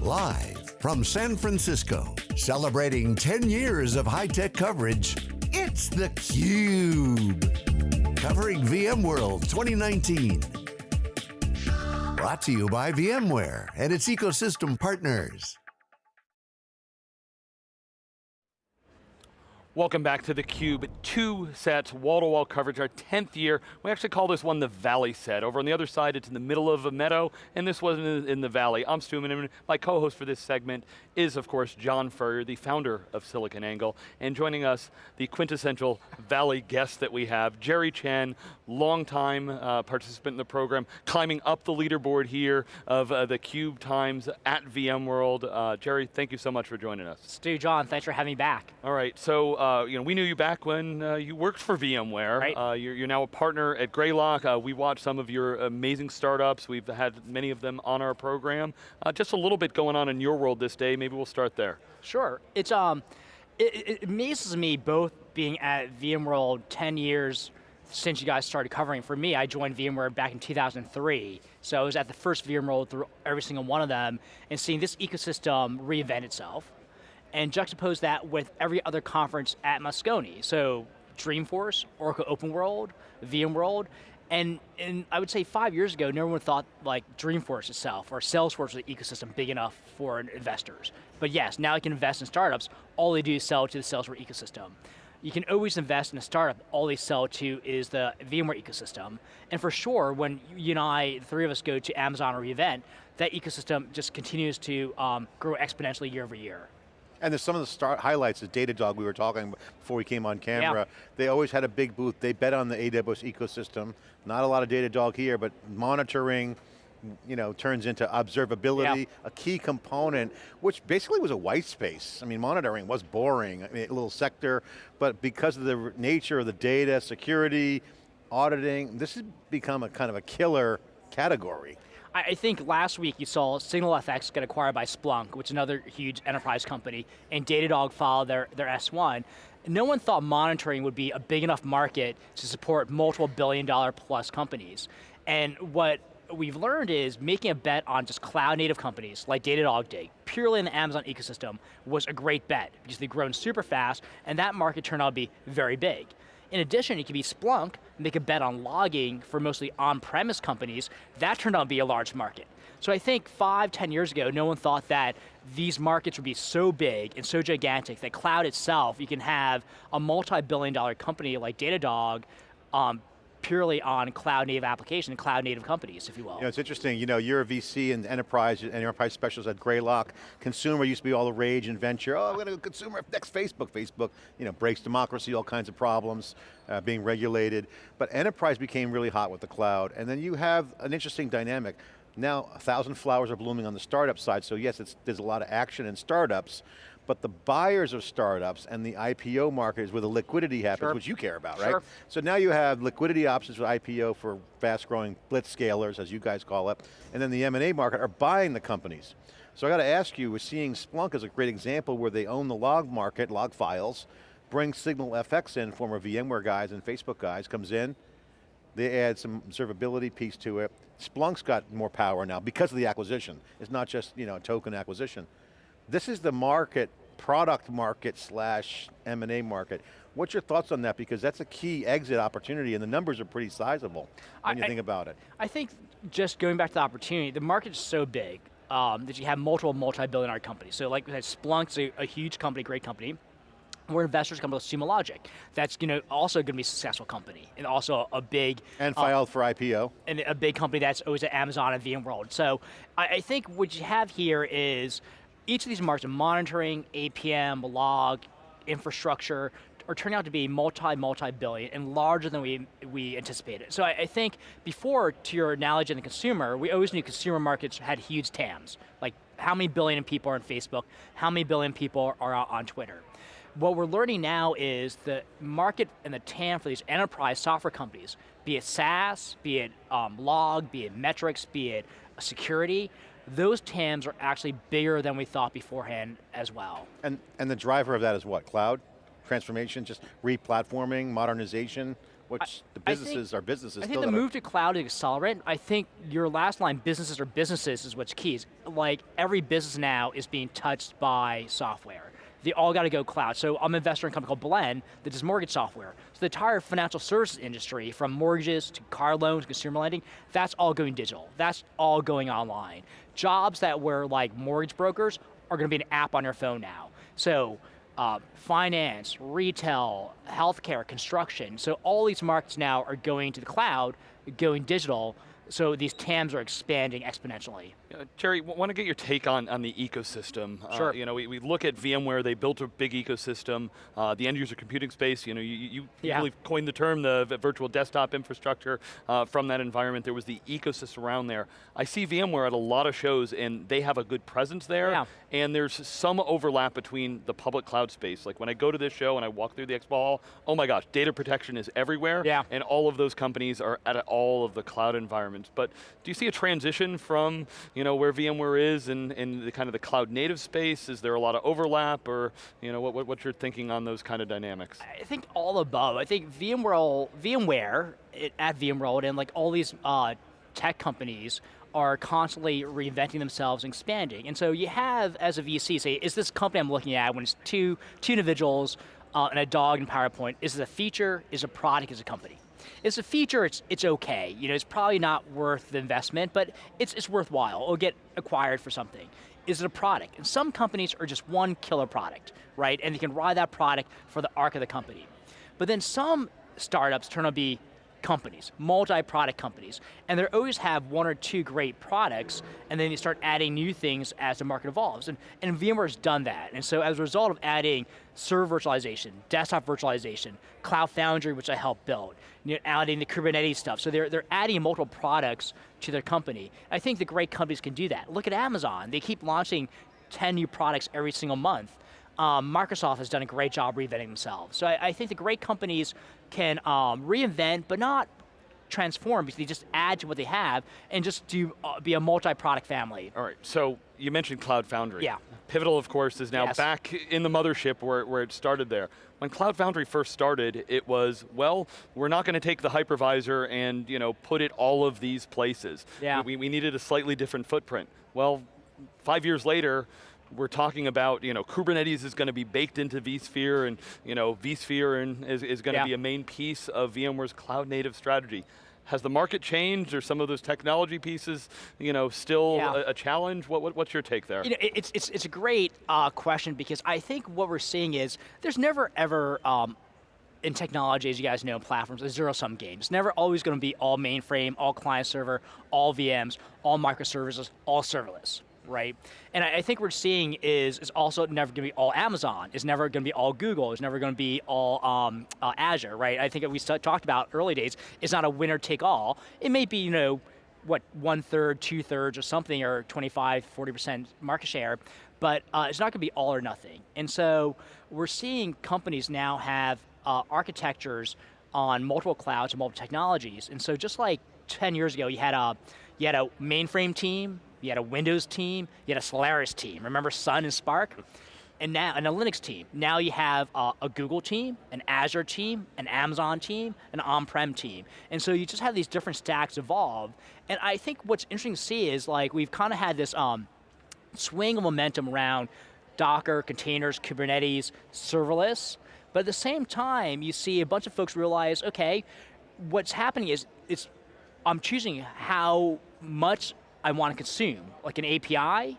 Live from San Francisco, celebrating 10 years of high-tech coverage, it's theCUBE. Covering VMworld 2019. Brought to you by VMware and its ecosystem partners. Welcome back to theCUBE. Two sets, wall-to-wall -wall coverage, our 10th year. We actually call this one the Valley set. Over on the other side, it's in the middle of a meadow, and this was in, in the Valley. I'm Stu and my co-host for this segment is, of course, John Furrier, the founder of SiliconANGLE, and joining us, the quintessential Valley guest that we have, Jerry Chen, longtime uh, participant in the program, climbing up the leaderboard here of uh, the Cube Times at VMworld. Uh, Jerry, thank you so much for joining us. Stu, John, thanks for having me back. All right, so uh, you know, we knew you back when uh, you worked for VMware. Right. Uh, you're, you're, now a partner at Greylock. Uh, we watched some of your amazing startups. We've had many of them on our program. Uh, just a little bit going on in your world this day. Maybe we'll start there. Sure. It's um, it, it amazes me both being at VMworld 10 years since you guys started covering. For me, I joined VMware back in 2003, so I was at the first VMworld through every single one of them, and seeing this ecosystem reinvent itself and juxtapose that with every other conference at Moscone. So Dreamforce, Oracle OpenWorld, VMworld, and, and I would say five years ago, no one thought like Dreamforce itself or Salesforce was an ecosystem big enough for investors. But yes, now you can invest in startups, all they do is sell to the Salesforce ecosystem. You can always invest in a startup, all they sell to is the VMware ecosystem. And for sure, when you and I, the three of us go to Amazon or event, that ecosystem just continues to um, grow exponentially year over year. And there's some of the start highlights, the Datadog we were talking before we came on camera. Yeah. They always had a big booth. They bet on the AWS ecosystem. Not a lot of Datadog here, but monitoring, you know, turns into observability, yeah. a key component, which basically was a white space. I mean, monitoring was boring, I mean, a little sector, but because of the nature of the data, security, auditing, this has become a kind of a killer category. I think last week you saw SignalFX get acquired by Splunk, which is another huge enterprise company, and Datadog followed their, their S1. No one thought monitoring would be a big enough market to support multiple billion dollar plus companies. And what we've learned is making a bet on just cloud native companies like Datadog did, purely in the Amazon ecosystem, was a great bet because they've grown super fast and that market turned out to be very big. In addition, it could be Splunk, make a bet on logging for mostly on-premise companies. That turned out to be a large market. So I think five, ten years ago, no one thought that these markets would be so big and so gigantic that cloud itself, you can have a multi-billion dollar company like Datadog um, purely on cloud native application, cloud native companies, if you will. You know, it's interesting, you know, you're a VC and enterprise, and enterprise specialist at Greylock. Consumer used to be all the rage and venture. Oh, I'm going to go consumer, next Facebook. Facebook, you know, breaks democracy, all kinds of problems, uh, being regulated. But enterprise became really hot with the cloud. And then you have an interesting dynamic. Now, a thousand flowers are blooming on the startup side, so yes, there's a lot of action in startups, but the buyers of startups and the IPO market is where the liquidity happens, sure. which you care about, right? Sure. So now you have liquidity options for IPO for fast growing blitz scalers, as you guys call it, and then the M&A market are buying the companies. So I got to ask you, we're seeing Splunk as a great example where they own the log market, log files, bring SignalFX in, former VMware guys and Facebook guys, comes in, they add some observability piece to it. Splunk's got more power now because of the acquisition. It's not just you know, a token acquisition. This is the market product market slash M&A market. What's your thoughts on that? Because that's a key exit opportunity and the numbers are pretty sizable when I, you think about it. I think just going back to the opportunity, the market is so big um, that you have multiple multi-billion dollar companies. So like Splunk's a, a huge company, great company where investors come to Sumo Logic. That's you know also going to be a successful company and also a big and filed um, for IPO and a big company that's always at Amazon and VMworld. So I, I, think what you have here is each of these markets, monitoring, APM, log, infrastructure, are turning out to be multi, multi-billion and larger than we, we anticipated. So I, I, think before, to your analogy in the consumer, we always knew consumer markets had huge TAMs. Like how many billion people are on Facebook, how many billion people are on Twitter. What we're learning now is the market and the TAM for these enterprise software companies, be it SaaS, be it um, log, be it metrics, be it security, those TAMs are actually bigger than we thought beforehand as well. And, and the driver of that is what, cloud? Transformation, just re-platforming, modernization? which the I think- businesses are businesses I think the move to cloud is accelerant. I think your last line, businesses are businesses, is what's key. Like every business now is being touched by software. They all got to go cloud. So I'm an investor in a company called Blend that does mortgage software. So the entire financial services industry, from mortgages to car loans, to consumer lending, that's all going digital. That's all going online. Jobs that were like mortgage brokers are going to be an app on your phone now. So uh, finance, retail, healthcare, construction. So all these markets now are going to the cloud, going digital. So these TAMs are expanding exponentially. Uh, Jerry, want to get your take on, on the ecosystem. Uh, Sure. you know, we, we look at VMware, they built a big ecosystem. Uh, the end user computing space, you know, you, you Yeah. really coined the term, the, virtual desktop infrastructure uh, from that environment. There was the ecosystem around there. I see VMware at a lot of shows and they have a good presence there. Yeah. And there's some overlap between the public cloud space. Like when I go to this show and I walk through the expo hall, oh my gosh, data protection is everywhere. Yeah. And all of those companies are at all of the cloud environments. But do you see a transition from you know where VMware is in, in the kind of the cloud native space? Is there a lot of overlap, or you know what, what what's your thinking on those kind of dynamics? I think all above. I think VMware, VMware it, at VMworld and like all these uh, tech companies are constantly reinventing themselves and expanding. And so you have, as a VC, say, is this company I'm looking at when it's two, two individuals uh, and a dog in PowerPoint, is it a feature, is it a product, is it a company? It's a feature, it's, it's okay. You know, it's probably not worth the investment, but it's, it's worthwhile. It'll get acquired for something. Is it a product? And some companies are just one killer product, right? And they can ride that product for the arc of the company. But then some startups turn out to be companies, multi-product companies, and they always have one or two great products, and then you start adding new things as the market evolves. And, and VMware's done that. And so as a result of adding server virtualization, desktop virtualization, Cloud Foundry, which I helped build, you know, adding the Kubernetes stuff. So they're, they're adding multiple products to their company. I think the great companies can do that. Look at Amazon. They keep launching 10 new products every single month. Um, Microsoft has done a great job reinventing themselves. So I, I think the great companies can um, reinvent, but not transform because they just add to what they have and just do uh, be a multi-product family. All right, so you mentioned Cloud Foundry. Yeah. Pivotal, of course, is now Yes. back in the mothership where, where it started there. When Cloud Foundry first started, it was, well, we're not going to take the hypervisor and you know, put it all of these places. Yeah. We, we needed a slightly different footprint. Well, five years later, we're talking about, you know, Kubernetes is going to be baked into vSphere and, you know, vSphere and is, is going to Yeah. be a main piece of VMware's cloud native strategy. Has the market changed or some of those technology pieces, you know, still Yeah. a, a challenge? What, what, what's your take there? You know, it- it's, it's, it's a great uh, question because I think what we're seeing is there's never ever um, in technology, as you guys know, in platforms, a zero-sum game. It's never always going to be all mainframe, all client server, all VMs, all microservices, all serverless, right? And I, think what we're seeing is is also never going to be all Amazon. It's never going to be all Google. It's never going to be all um, uh, Azure, right? I think we talked about early days. It's not a winner take all. It may be, you know, what one third, two thirds, or something, or 25, 40 percent market share, but uh, it's not going to be all or nothing. And so we're seeing companies now have uh, architectures on multiple clouds and multiple technologies. And so just like 10 years ago, you had a you had a mainframe team, you had a Windows team, you had a Solaris team. Remember Sun and SPARC? and now and a Linux team. Now you have a Google team, an Azure team, an Amazon team, an on-prem team, and so you just have these different stacks evolve. And I think what's interesting to see is like we've kind of had this um, swing of momentum around Docker, containers, Kubernetes, serverless, but at the same time you see a bunch of folks realize, okay, what's happening is it's I'm choosing how much I want to consume, like an API,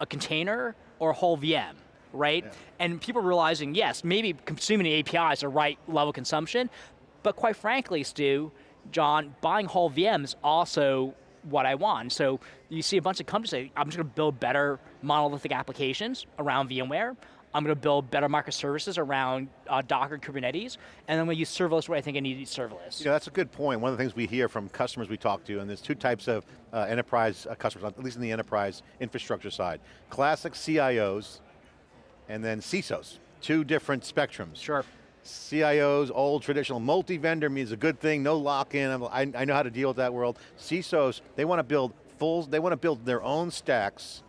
a container, or a whole VM, right? And people realizing, yes, maybe consuming the API is the right level of consumption, but quite frankly, Stu, John, buying whole VMs is also what I want. So you see a bunch of companies say, I'm just going to build better monolithic applications around VMware. I'm going to build better microservices around uh, Docker, Kubernetes, and then I'm going to use serverless where I think I need to use serverless. You know, that's a good point. One of the things we hear from customers we talk to, and there's two types of uh, enterprise uh, customers, at least in the enterprise infrastructure side. Classic CIOs, and then CISOs. Two different spectrums. Sure. CIOs, old traditional, multi-vendor means a good thing, no lock-in, I, I know how to deal with that world. CISOs, they want to build full, they want to build their own stacks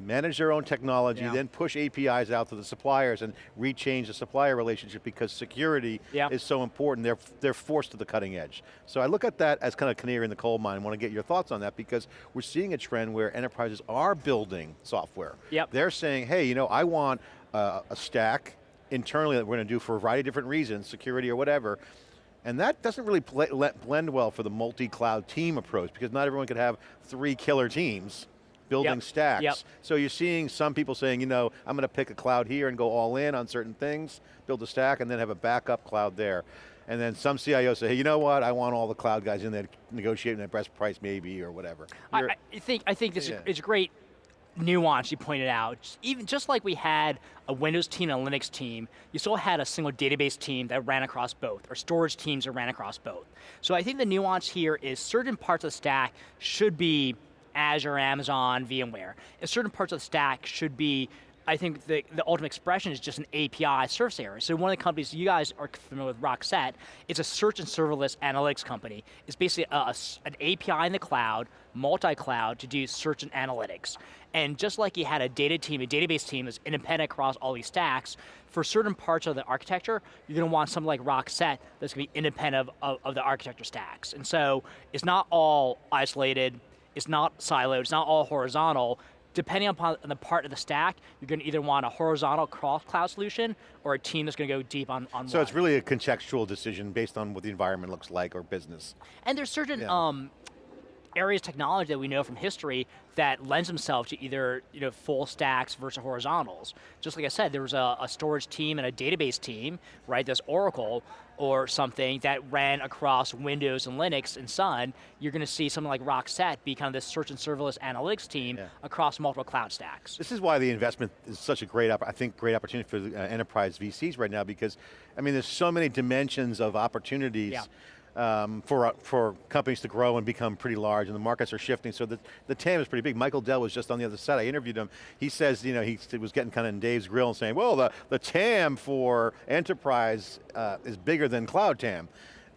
manage their own technology, Yeah. then push APIs out to the suppliers and rechange the supplier relationship because security Yeah. is so important. They're, they're forced to the cutting edge. So I look at that as kind of canary in the coal mine. I want to get your thoughts on that because we're seeing a trend where enterprises are building software. Yep. They're saying, hey, you know, I want uh, a stack internally that we're going to do for a variety of different reasons, security or whatever, and that doesn't really blend well for the multi-cloud team approach because not everyone could have three killer teams building Yep. stacks. Yep. So you're seeing some people saying, you know, I'm going to pick a cloud here and go all in on certain things, build a stack, and then have a backup cloud there. And then some CIOs say, hey, you know what, I want all the cloud guys in there negotiating the best price maybe or whatever. I, I think I think this Yeah. is great nuance you pointed out. Even just like we had a Windows team and a Linux team, you still had a single database team that ran across both, or storage teams that ran across both. So I think the nuance here is certain parts of the stack should be Azure, Amazon, VMware, and certain parts of the stack should be. I think the, the ultimate expression is just an API surface area. So one of the companies you guys are familiar with, Rockset, it's a search and serverless analytics company. It's basically a- an API in the cloud, multi-cloud to do search and analytics. And just like you had a data team, a database team that's independent across all these stacks, for certain parts of the architecture, you're going to want something like Rockset that's going to be independent of, of, of the architecture stacks. And so it's not all isolated, it's not siloed, it's not all horizontal. Depending upon the part of the stack, you're going to either want a horizontal cross-cloud solution or a team that's going to go deep on, on so one. it's really a contextual decision based on what the environment looks like or business. And there's certain Yeah. um, areas of technology that we know from history that lends themselves to either you know full stacks versus horizontals. Just like I said, there was a, a storage team and a database team, right? There's Oracle or something that ran across Windows and Linux and Sun. You're going to see something like Rockset be kind of this search and serverless analytics team Yeah. across multiple cloud stacks. This is why the investment is such a great, I think, great opportunity for the, uh, enterprise VCs right now because, I mean, there's so many dimensions of opportunities Yeah. Um, for, uh, for companies to grow and become pretty large and the markets are shifting so the, the TAM is pretty big. Michael Dell was just on the other side, I interviewed him. He says, you know, he was getting kind of in Dave's grill and saying, well, the, the TAM for enterprise uh, is bigger than cloud TAM.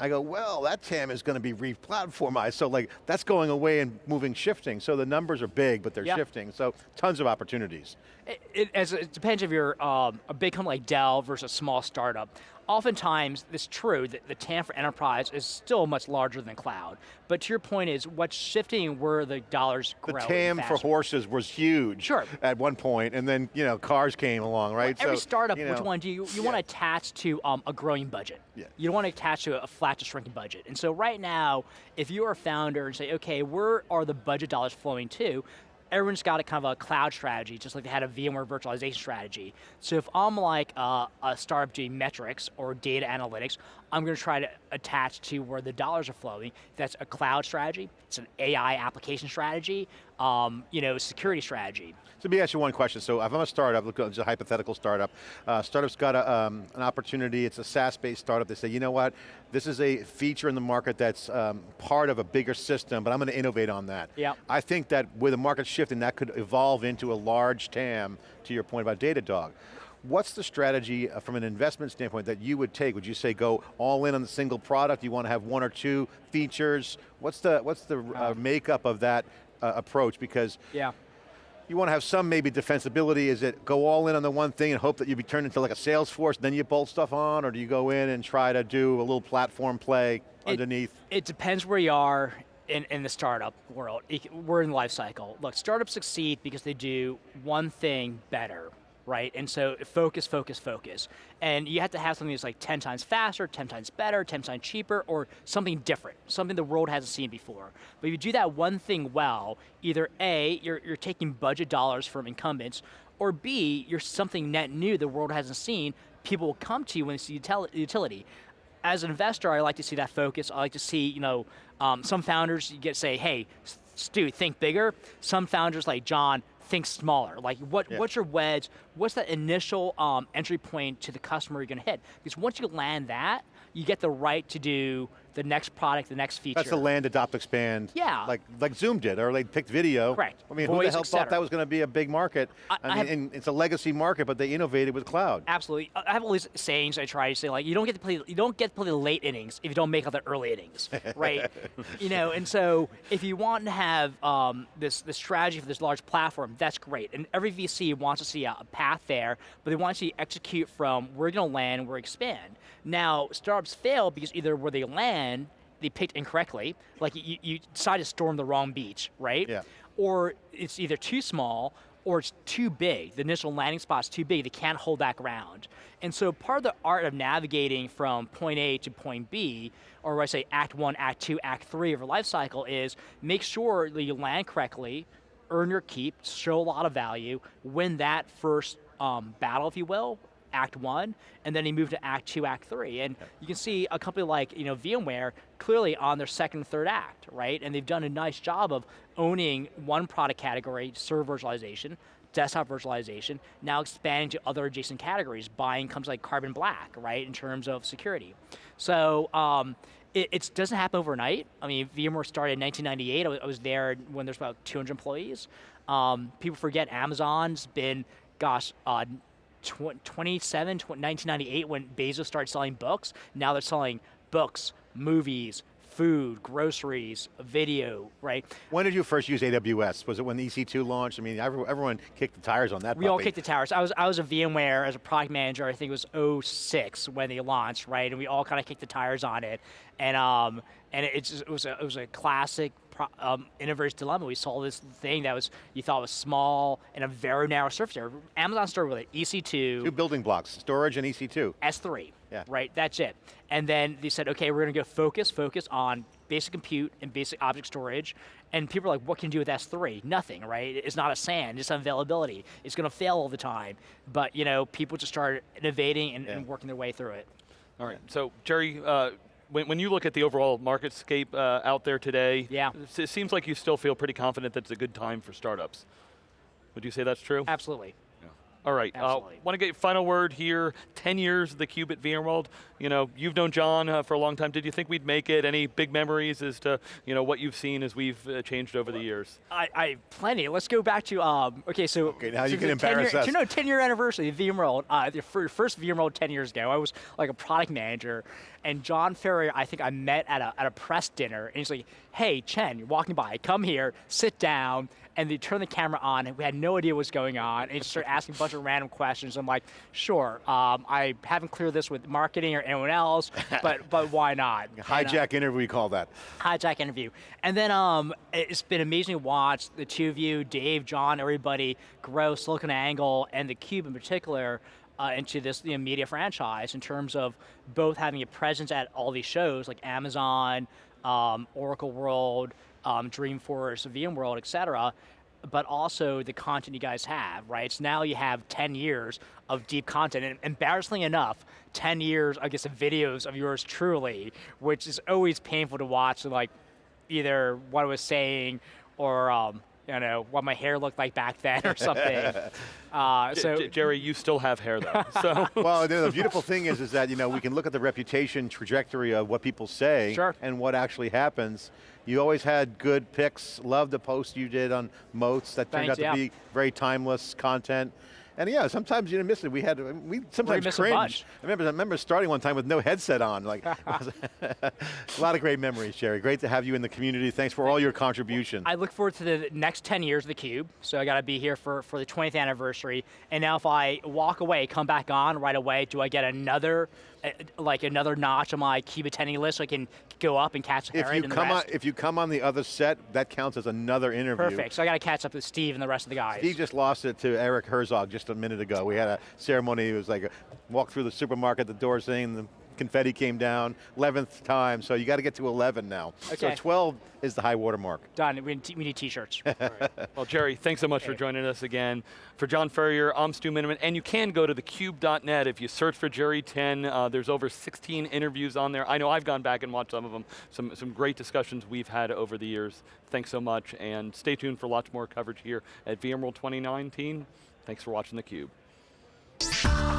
I go, well, that TAM is going to be re-platformized, so like, that's going away and moving, shifting. So the numbers are big, but they're Yeah. shifting, so tons of opportunities. It, it, as it depends if you're um, a big company like Dell versus a small startup. Oftentimes, it's true that the TAM for enterprise is still much larger than cloud. But to your point is, what's shifting where the dollars grow The TAM for horses was huge Sure. at one point, and then you know cars came along, right? Every So, startup, you which one do you, you yeah. want to attach to um, a growing budget? Yeah. You don't want to attach to a flat to shrinking budget. And so right now, if you're a founder and say, okay, where are the budget dollars flowing to? Everyone's got a kind of a cloud strategy, just like they had a VMware virtualization strategy. So if I'm like uh, a startup doing metrics or data analytics, I'm going to try to attach to where the dollars are flowing. That's a cloud strategy. It's an AI application strategy. Um, you know, security strategy. So let me ask you one question. So if I'm a startup, look, it's a hypothetical startup. Uh, startup's got a, um, an opportunity, it's a SaaS-based startup. They say, you know what, this is a feature in the market that's um, part of a bigger system, but I'm going to innovate on that. Yep. I think that with the market shifting, that could evolve into a large TAM, to your point about Datadog. What's the strategy uh, from an investment standpoint that you would take? Would you say go all in on the single product? You want to have one or two features? What's the, what's the uh, makeup of that uh, approach? Because Yeah. you want to have some maybe defensibility. Is it go all in on the one thing and hope that you be turned into like a sales force, then you bolt stuff on, or do you go in and try to do a little platform play It- underneath? It depends where you are in, in the startup world. We're in life cycle. Look, startups succeed because they do one thing better, right? And so focus, focus, focus. And you have to have something that's like 10 times faster, 10 times better, 10 times cheaper, or something different, something the world hasn't seen before. But if you do that one thing well, either A, you're, you're taking budget dollars from incumbents, or B, you're something net new the world hasn't seen, people will come to you when see util- utility as an investor, I like to see that focus. I like to see, you know, um, some founders you get say, hey, Stu, think bigger. Some founders like John think smaller. Like, what, Yeah. what's your wedge? What's that initial um, entry point to the customer you're going to hit? Because once you land that, you get the right to do the next product, the next feature. That's the land, adopt, expand. Yeah. Like like Zoom did, or they picked video. Correct. I mean, who the hell thought that was going to be a big market? I- I mean, have- and it's a legacy market, but they innovated with cloud. Absolutely. I I have all these sayings I try to say, like, you don't get to play, you don't get to play the late innings if you don't make all the early innings, right? you know, and so if you want to have um, this this strategy for this large platform, that's great. And every VC wants to see a, a path there, but they want to see execute from where you're going to land, where you expand. Now, startups fail because either where they land, they picked incorrectly, like you, you decide to storm the wrong beach, right? Yeah. or it's either too small or it's too big. The initial landing spot's too big. They can't hold that ground. And so part of the art of navigating from point A to point B, or I say Act One, Act Two, Act Three of a life cycle, is make sure that you land correctly, earn your keep, show a lot of value, win that first um, battle, if you will, Act One, and then he moved to Act Two, Act Three. And you can see a company like you know VMware clearly on their second and third act, right? And they've done a nice job of owning one product category, server virtualization, desktop virtualization, now expanding to other adjacent categories, buying comes like Carbon Black, right, in terms of security. So um, it it doesn't happen overnight. I mean, VMware started in 1998. I was, I was there when there's about 200 employees. Um, people forget Amazon's been, gosh, uh, tw- 27, tw- 1998 when Bezos started selling books. Now they're selling books, movies, food, groceries, video, right? When did you first use AWS? Was it when the EC2 launched? I mean, everyone, everyone kicked the tires on that We all kicked the tires. I was I was a VMware as a product manager. I think it was 06 when they launched, right? And we all kind of kicked the tires on it. And um and it, just, it was a it was a classic um, innovator's dilemma. We saw this thing that was you thought was small and a very narrow surface area. Amazon started with it, EC2, Two building blocks, storage and E EC2. S3. Yeah. Right, that's it. And then they said, okay, we're going to go focus, focus on basic compute and basic object storage. And people are like, what can you do with S3? Nothing, right? It's not a SAN, it's availability. It's going to fail all the time. But, you know, people just started innovating and, and working their way through it. All right. So, Jerry, uh, when, when you look at the overall marketscape uh, out there today, Yeah. it seems like you still feel pretty confident that it's a good time for startups. Would you say that's true? Absolutely. All right. Absolutely. Uh, Want to get your final word here? Ten years of the Cube at VMworld. You know, you've known John uh, for a long time. Did you think we'd make it? Any big memories as to you know what you've seen as we've uh, changed over the years? I, I plenty. Let's go back to um. Okay, so Okay, now you can embarrass year, us. You know, ten year anniversary of VMworld. Uh, the fir- first VMworld ten years ago, I was like a product manager, and John Furrier, I think I met at a at a press dinner, and he's like, "Hey, Chen, you're walking by. Come here, sit down." And they turned the camera on, and we had no idea what was going on. And started asking a bunch of random questions. I'm like, "Sure, um, I haven't cleared this with marketing or anyone else, but but why not?" And, uh, Hijack interview, we call that. hijack interview. And then um, it's been amazing to watch the two of you, Dave, John, everybody grow Silicon Angle and the Cube in particular uh, into this you know, media franchise in terms of both having a presence at all these shows like Amazon, um, Oracle World, um, Dreamforce, VMworld, et cetera, but also the content you guys have, right? So now you have 10 years of deep content, and embarrassingly enough, 10 years, I guess, of videos of yours truly, which is always painful to watch, like either what I was saying or, um, you know, what my hair looked like back then or something. uh, so, J- Jerry, you still have hair though. so Well, the the beautiful thing is, is that you know we can look at the reputation trajectory of what people say Sure. and what actually happens. You always had good picks. Love the post you did on moats. That turned Thanks, out to yeah. be very timeless content. And yeah, sometimes you miss it. We had um, we sometimes cringe. I remember I remember starting one time with no headset on. Like a lot of great memories, Jerry. Great to have you in the community. Thanks for all your contribution. I look forward to the next 10 years of the Cube, so I got to be here for, for the 20th anniversary. And now, if I walk away, come back on right away, do I get another, like another notch on my Cube attending list, so I can go up and catch if you the come on, if you come on the other set, that counts as another interview. Perfect. So I got to catch up with Steve and the rest of the guys. He just lost it to Eric Herzog just a minute ago. We had a ceremony, it was like a walk through the supermarket, the door saying the confetti came down, 11th time, so you got to get to 11 now. Okay. So 12 is the high water mark. Done. We need, t- we need t-shirts. Well, Jerry, thanks so much for joining us again. For John Furrier, I'm Stu Miniman, and you can go to thecube.net. If you search for Jerry 10, uh, there's over 16 interviews on there. I know I've gone back and watched some of them. Some, some great discussions we've had over the years. Thanks so much, and stay tuned for lots more coverage here at VMworld 2019. Thanks for watching theCUBE.